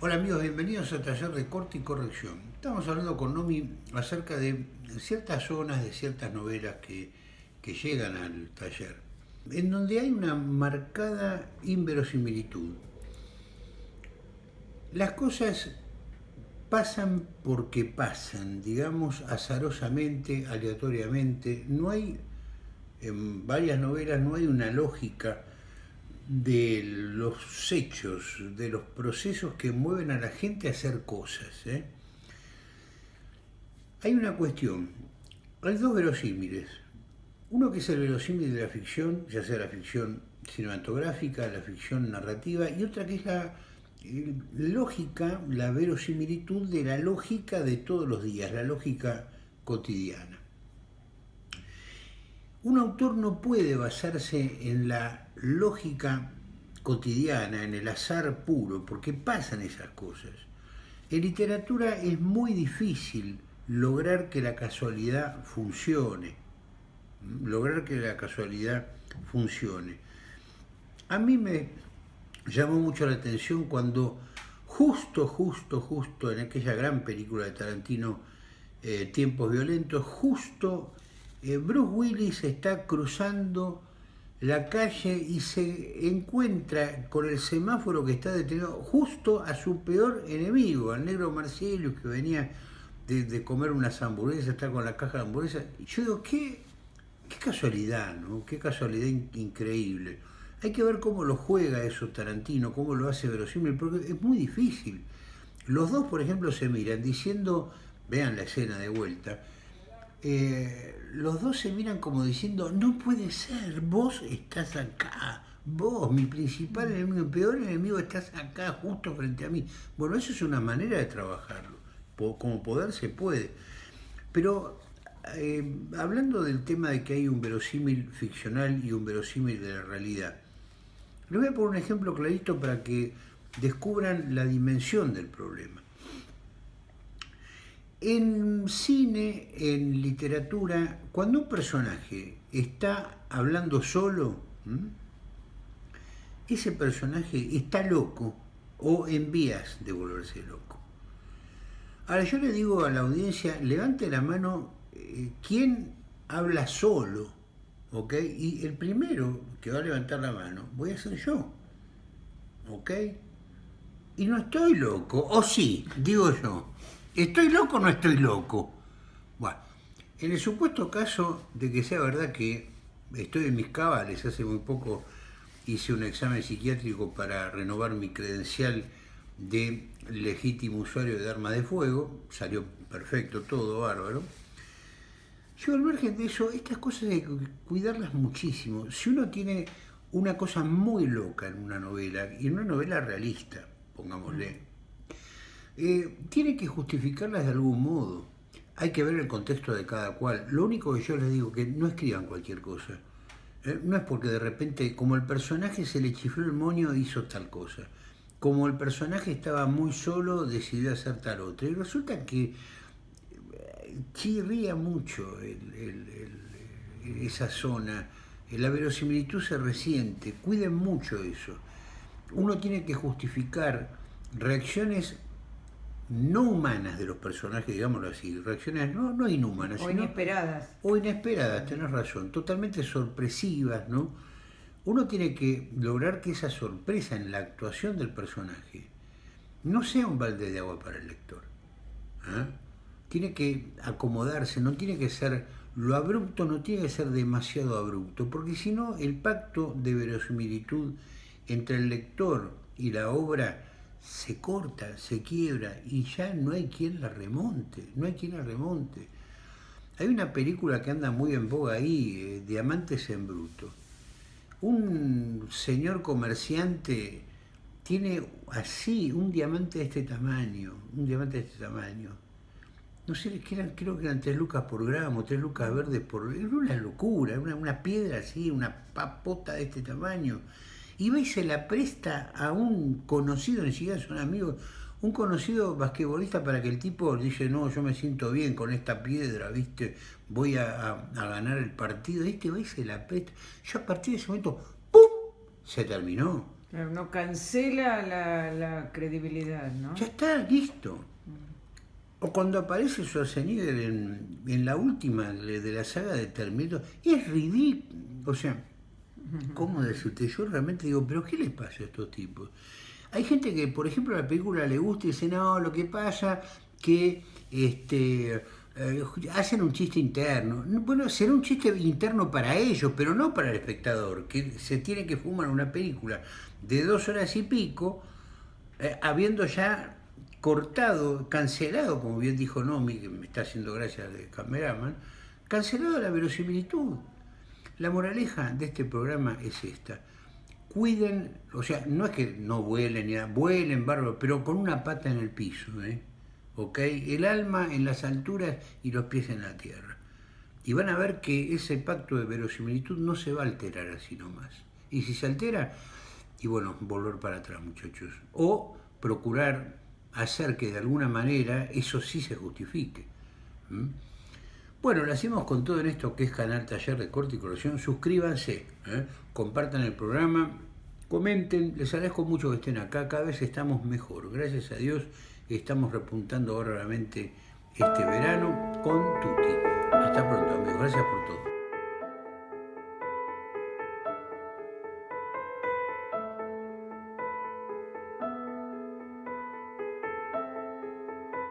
Hola amigos, bienvenidos al taller de corte y corrección. Estamos hablando con Nomi acerca de ciertas zonas de ciertas novelas que, que llegan al taller, en donde hay una marcada inverosimilitud. Las cosas pasan porque pasan, digamos, azarosamente, aleatoriamente. No hay, en varias novelas, no hay una lógica de los hechos, de los procesos que mueven a la gente a hacer cosas. ¿eh? Hay una cuestión, hay dos verosímiles. Uno que es el verosímil de la ficción, ya sea la ficción cinematográfica, la ficción narrativa, y otra que es la eh, lógica, la verosimilitud de la lógica de todos los días, la lógica cotidiana. Un autor no puede basarse en la lógica cotidiana, en el azar puro, porque pasan esas cosas. En literatura es muy difícil lograr que la casualidad funcione, lograr que la casualidad funcione. A mí me llamó mucho la atención cuando justo, justo, justo en aquella gran película de Tarantino, eh, Tiempos Violentos, justo eh, Bruce Willis está cruzando la calle y se encuentra con el semáforo que está detenido justo a su peor enemigo, al negro Marcelo que venía de, comer unas hamburguesas, está con la caja de hamburguesas. Y yo digo, qué, qué casualidad, ¿no? Qué casualidad increíble. Hay que ver cómo lo juega eso Tarantino, cómo lo hace verosímil, porque es muy difícil. Los dos, por ejemplo, se miran diciendo, vean la escena de vuelta, eh, los dos se miran como diciendo, no puede ser, vos estás acá, vos, mi principal enemigo, mi peor enemigo, estás acá, justo frente a mí. Bueno, eso es una manera de trabajarlo, como poder se puede. Pero eh, hablando del tema de que hay un verosímil ficcional y un verosímil de la realidad, les voy a poner un ejemplo clarito para que descubran la dimensión del problema. En cine, en literatura, cuando un personaje está hablando solo, ese personaje está loco o en vías de volverse loco. Ahora yo le digo a la audiencia, levante la mano, eh, ¿quién habla solo? ¿Ok? Y el primero que va a levantar la mano voy a ser yo. ¿Ok? Y no estoy loco, o sí, digo yo. ¿Estoy loco o no estoy loco? Bueno, en el supuesto caso de que sea verdad que estoy en mis cabales, hace muy poco hice un examen psiquiátrico para renovar mi credencial de legítimo usuario de armas de fuego, salió perfecto, todo bárbaro. Yo al margen de eso, estas cosas hay que cuidarlas muchísimo. Si uno tiene una cosa muy loca en una novela, y en una novela realista, pongámosle, eh, tiene que justificarlas de algún modo. Hay que ver el contexto de cada cual. Lo único que yo les digo que no escriban cualquier cosa. Eh, no es porque de repente, como el personaje se le chifló el moño, hizo tal cosa. Como el personaje estaba muy solo, decidió hacer tal otra. Y resulta que eh, chirría mucho esa zona. La verosimilitud se resiente. Cuiden mucho eso. Uno tiene que justificar reacciones no humanas de los personajes, digámoslo así, reacciones no, no inhumanas. O inesperadas. O inesperadas, tenés razón, totalmente sorpresivas, ¿no? Uno tiene que lograr que esa sorpresa en la actuación del personaje no sea un balde de agua para el lector. ¿ah? Tiene que acomodarse, no tiene que ser, lo abrupto no tiene que ser demasiado abrupto, porque si no el pacto de verosimilitud entre el lector y la obra se corta, se quiebra y ya no hay quien la remonte, no hay quien la remonte. Hay una película que anda muy en boga ahí, eh, Diamantes en Bruto. Un señor comerciante tiene así un diamante de este tamaño, un diamante de este tamaño. No sé, creo que eran tres lucas por gramo, tres lucas verdes por... Era una locura, una, una piedra así, una papota de este tamaño y va y se la presta a un conocido, ni siquiera son amigos, un conocido basquetbolista para que el tipo dice, no, yo me siento bien con esta piedra, ¿viste? Voy a, ganar el partido. Este va y se la presta. Yo a partir de ese momento, ¡pum! Se terminó. No cancela la, credibilidad, ¿no? Ya está, listo. O cuando aparece Schwarzenegger en, en la última de la saga de Terminator, es ridículo. O sea, ¿cómo decirte? Yo realmente digo, ¿pero qué le pasa a estos tipos? Hay gente que, por ejemplo, a la película le gusta y dice, no, lo que pasa que este, eh, hacen un chiste interno. Bueno, será un chiste interno para ellos, pero no para el espectador, que se tiene que fumar una película de dos horas y pico, eh, habiendo ya cortado, cancelado, como bien dijo Nomi, que me está haciendo gracia de cameraman, cancelado la verosimilitud. La moraleja de este programa es esta. Cuiden, o sea, no es que no vuelen, ya, vuelen, bárbaro, pero con una pata en el piso, ¿eh? ¿ok? El alma en las alturas y los pies en la tierra. Y van a ver que ese pacto de verosimilitud no se va a alterar así nomás. Y si se altera, y bueno, volver para atrás, muchachos. O procurar hacer que de alguna manera eso sí se justifique. Bueno, lo hacemos con todo en esto que es Canal Taller de Corte y Corrección. Suscríbanse, ¿eh? compartan el programa, comenten. Les agradezco mucho que estén acá. Cada vez estamos mejor. Gracias a Dios estamos repuntando ahora realmente este verano con Tuti. Hasta pronto, amigos. Gracias por todo.